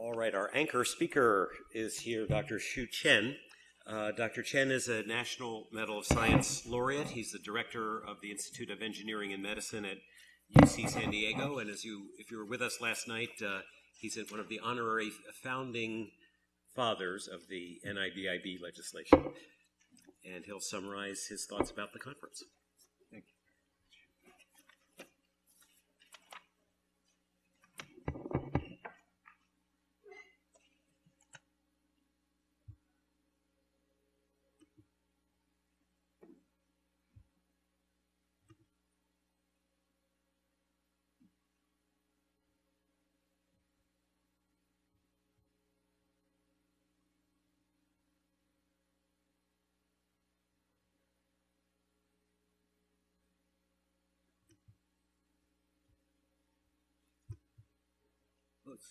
All right, our anchor speaker is here, Dr. Shu Chien. Uh, Dr. Chien is a National Medal of Science laureate. He's the director of the Institute of Engineering and Medicine at UC San Diego. And as you, if you were with us last night, uh, he's one of the honorary founding fathers of the NIBIB legislation. And he'll summarize his thoughts about the conference.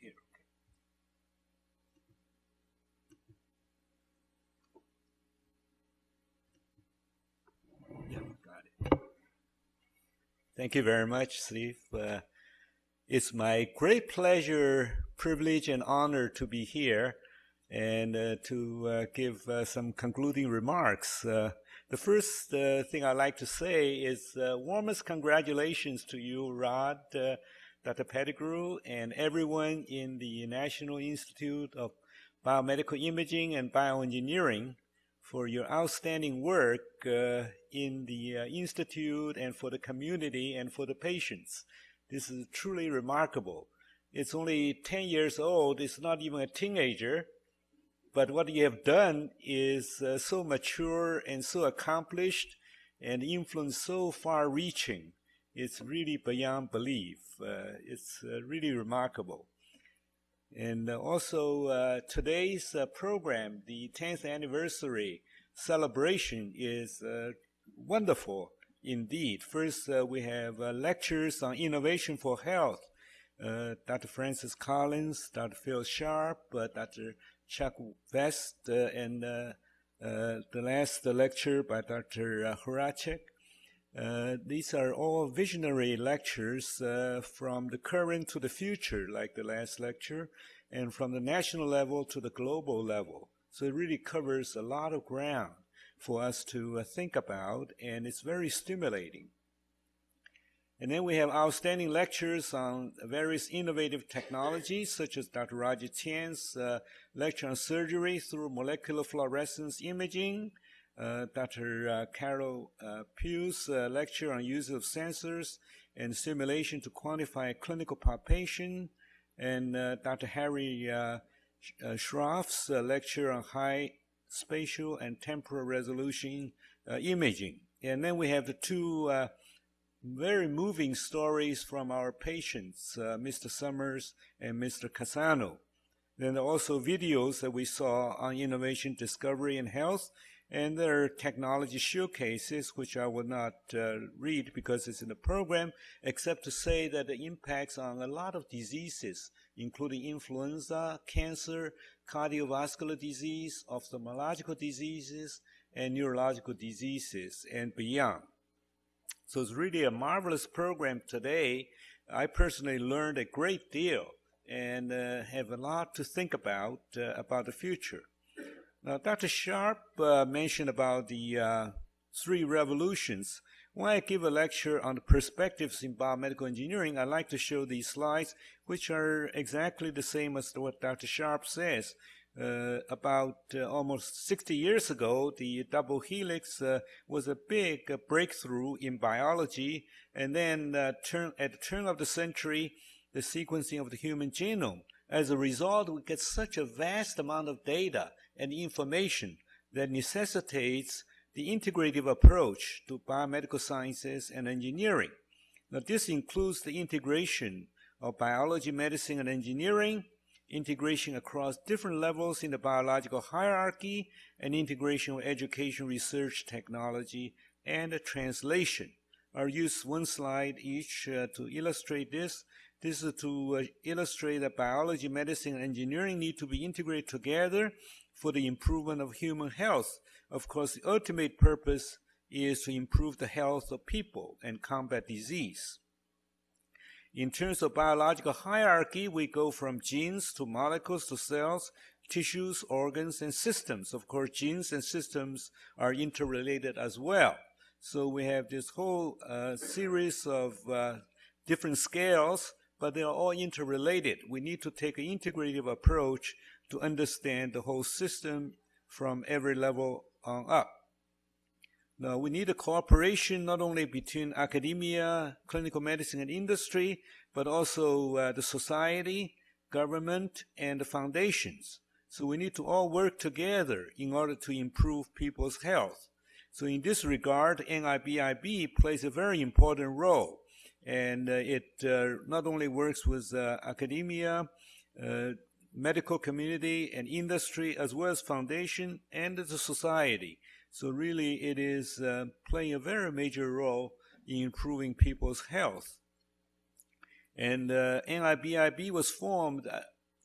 Here. Thank you very much, Steve. Uh, it's my great pleasure, privilege, and honor to be here and uh, to uh, give uh, some concluding remarks. Uh, the first uh, thing I'd like to say is warmest congratulations to you, Rod, Dr. Pettigrew, and everyone in the National Institute of Biomedical Imaging and Bioengineering for your outstanding work uh, in the uh, Institute and for the community and for the patients. This is truly remarkable. It's only 10 years old, it's not even a teenager, but what you have done is uh, so mature and so accomplished and influence so far reaching. It's really beyond belief. Uh, it's uh, really remarkable. And uh, also today's program, the 10th anniversary celebration is wonderful indeed. First, we have lectures on innovation for health. Uh, Dr. Francis Collins, Dr. Phil Sharp, uh, Dr. Chuck Vest, uh, and the last lecture by Dr. Horacek. Uh, these are all visionary lectures uh, from the current to the future, like the last lecture, and from the national level to the global level. So it really covers a lot of ground for us to uh, think about, and it's very stimulating. And then we have outstanding lectures on various innovative technologies, such as Dr. Roger Tsien's uh, lecture on surgery through molecular fluorescence imaging, uh, Dr. Uh, Carla uh, Pugh's lecture on use of sensors and simulation to quantify clinical palpation, and Dr. Hari Shroff's lecture on high spatial and temporal resolution imaging. And then we have the two very moving stories from our patients, uh, Mr. Summers and Mr. Cassano. Then also videos that we saw on innovation, discovery, and health, and there are technology showcases, which I will not uh, read because it's in the program, except to say that the impacts on a lot of diseases, including influenza, cancer, cardiovascular disease, ophthalmological diseases, and neurological diseases, and beyond. So it's really a marvelous program today. I personally learned a great deal and uh, have a lot to think about uh, about the future. Now, Dr. Sharp uh, mentioned about the uh, three revolutions. When I give a lecture on the perspectives in biomedical engineering, I like to show these slides, which are exactly the same as what Dr. Sharp says. Uh, about uh, almost 60 years ago, the double helix uh, was a big uh, breakthrough in biology. And then turn, at the turn of the century, the sequencing of the human genome. As a result, we get such a vast amount of data and information that necessitates the integrative approach to biomedical sciences and engineering. Now, this includes the integration of biology, medicine, and engineering, integration across different levels in the biological hierarchy, and integration of education, research, technology, and translation. I'll use one slide each uh, to illustrate this. This is to uh, illustrate that biology, medicine, and engineering need to be integrated together for the improvement of human health. Of course, the ultimate purpose is to improve the health of people and combat disease. In terms of biological hierarchy, we go from genes to molecules to cells, tissues, organs, and systems. Of course, genes and systems are interrelated as well. So we have this whole uh, series of uh, different scales, but they are all interrelated. We need to take an integrative approach to understand the whole system from every level on up. Now, we need a cooperation not only between academia, clinical medicine, and industry, but also uh, the society, government, and the foundations. So we need to all work together in order to improve people's health. So in this regard, NIBIB plays a very important role. And uh, it uh, not only works with uh, academia, uh, medical community, and industry, as well as foundation and the society. So really, it is uh, playing a very major role in improving people's health. And uh, NIBIB was formed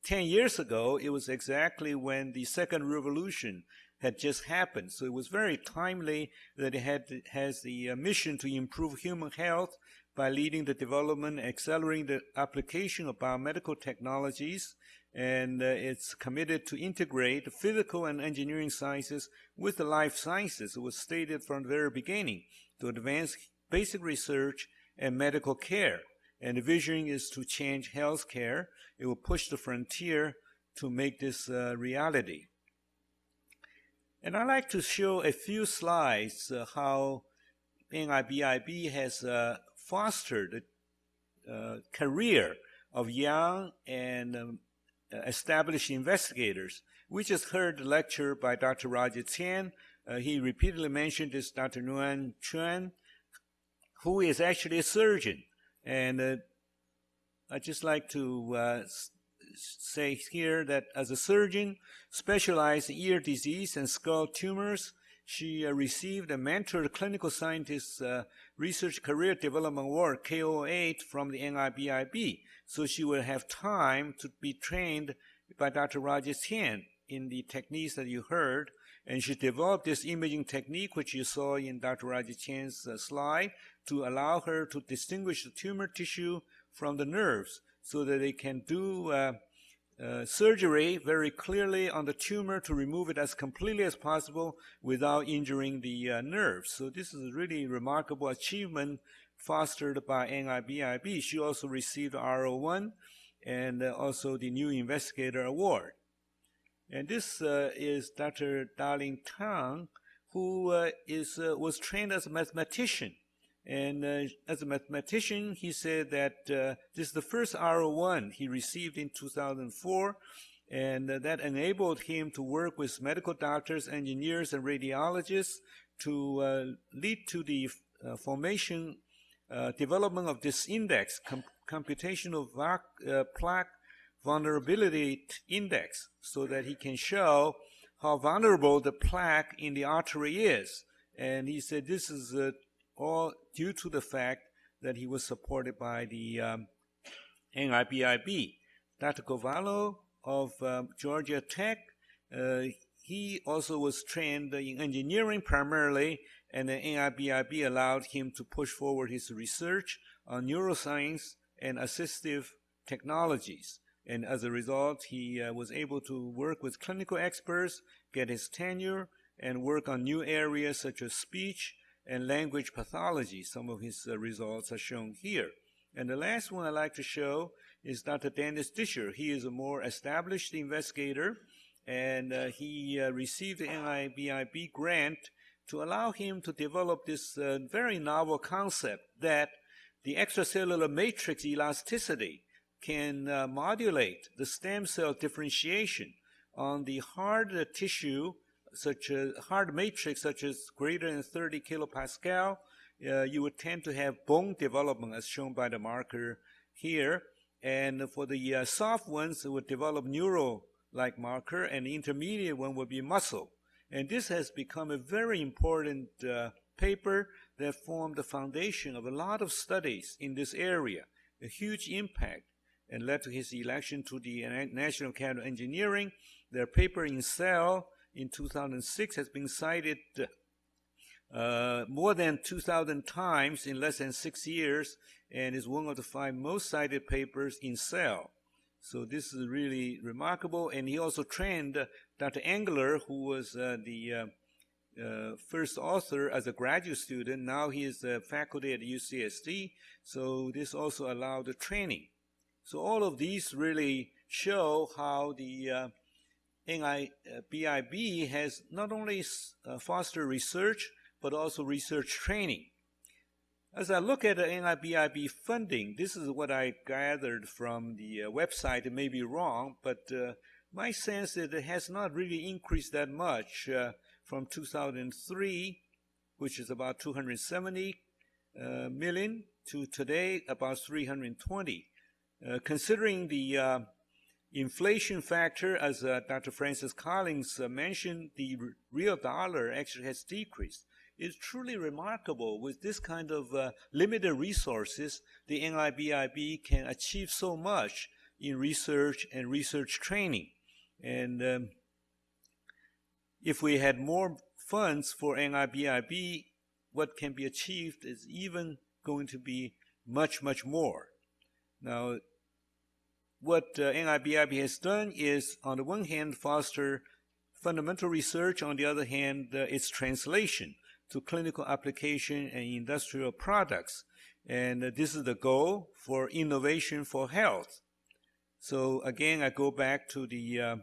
10 years ago. It was exactly when the second revolution had just happened. So it was very timely that it had has the uh, mission to improve human health by leading the development, accelerating the application of biomedical technologies, and uh, it's committed to integrate physical and engineering sciences with the life sciences. It was stated from the very beginning to advance basic research and medical care. And the vision is to change healthcare. It will push the frontier to make this uh, reality. And I'd like to show a few slides uh, how NIBIB has uh, fostered the uh, career of young and um, established investigators. We just heard the lecture by Dr. Roger Tsien. Uh, he repeatedly mentioned this Dr. Nguyen Quyen, who is actually a surgeon. And uh, I'd just like to uh, say here that as a surgeon specialized in ear disease and skull tumors, she uh, received a mentored clinical scientist uh, research career development award K08 from the NIBIB. So she will have time to be trained by Dr. Roger Tsien in the techniques that you heard. And she developed this imaging technique, which you saw in Dr. Roger Tsien's uh, slide, to allow her to distinguish the tumor tissue from the nerves so that they can do uh, uh, surgery very clearly on the tumor to remove it as completely as possible without injuring the uh, nerves. So this is a really remarkable achievement fostered by NIBIB. She also received R01 and uh, also the New Investigator Award. And this uh, is Dr. Dalin Tang, who uh, is, was trained as a mathematician and uh, as a mathematician, he said that uh, this is the first R01 he received in 2004, and uh, that enabled him to work with medical doctors, engineers, and radiologists to uh, lead to the uh, formation, uh, development of this index, com computational plaque vulnerability index, so that he can show how vulnerable the plaque in the artery is. And he said this is all due to the fact that he was supported by the um, NIBIB. Dr. Ghovanloo of um, Georgia Tech, uh, he also was trained in engineering primarily, and the NIBIB allowed him to push forward his research on neuroscience and assistive technologies. And as a result, he uh, was able to work with clinical experts, get his tenure, and work on new areas such as speech, and language pathology. Some of his uh, results are shown here. And the last one I'd like to show is Dr. Dennis Discher. He is a more established investigator, and uh, he uh, received the NIBIB grant to allow him to develop this uh, very novel concept that the extracellular matrix elasticity can uh, modulate the stem cell differentiation on the hard tissue such a hard matrix such as greater than 30 kilopascal, uh, you would tend to have bone development as shown by the marker here. And for the uh, soft ones, it would develop neural-like marker, and the intermediate one would be muscle. And this has become a very important uh, paper that formed the foundation of a lot of studies in this area, a huge impact, and led to his election to the National Academy of Engineering. Their paper in Cell in 2006 has been cited uh, more than 2,000 times in less than six years, and is one of the five most cited papers in Cell. So this is really remarkable. And he also trained uh, Dr. Engler, who was uh, the uh, uh, first author as a graduate student. Now he is a faculty at UCSD. So this also allowed the training. So all of these really show how the uh, NIBIB has not only uh, fostered research, but also research training. As I look at the NIBIB funding, this is what I gathered from the uh, website. It may be wrong, but uh, my sense is it has not really increased that much uh, from 2003, which is about 270 uh, million, to today about 320. Uh, considering the uh, inflation factor, as Dr. Francis Collins mentioned, the real dollar actually has decreased It's truly remarkable. With this kind of uh, limited resources, the NIBIB can achieve so much in research and research training. And um, if we had more funds for NIBIB, what can be achieved is even going to be much, much more. Now, what uh, NIBIB has done is, on the one hand, foster fundamental research, on the other hand, uh, its translation to clinical application and industrial products. And uh, this is the goal for innovation for health. So again, I go back to the uh,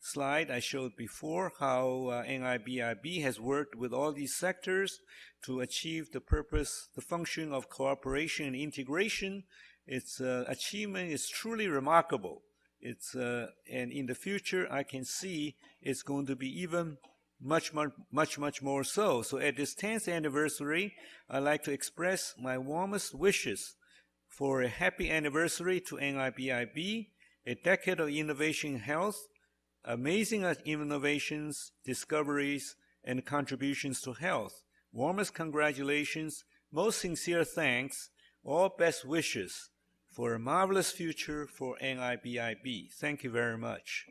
slide I showed before, how uh, NIBIB has worked with all these sectors to achieve the purpose, the function of cooperation and integration. Its uh, achievement is truly remarkable. It's, uh, and in the future, I can see it's going to be even much, much, much, much more so. So at this 10th anniversary, I'd like to express my warmest wishes for a happy anniversary to NIBIB, a decade of innovation in health, amazing innovations, discoveries, and contributions to health. Warmest congratulations, most sincere thanks, all best wishes for a marvelous future for NIBIB. Thank you very much.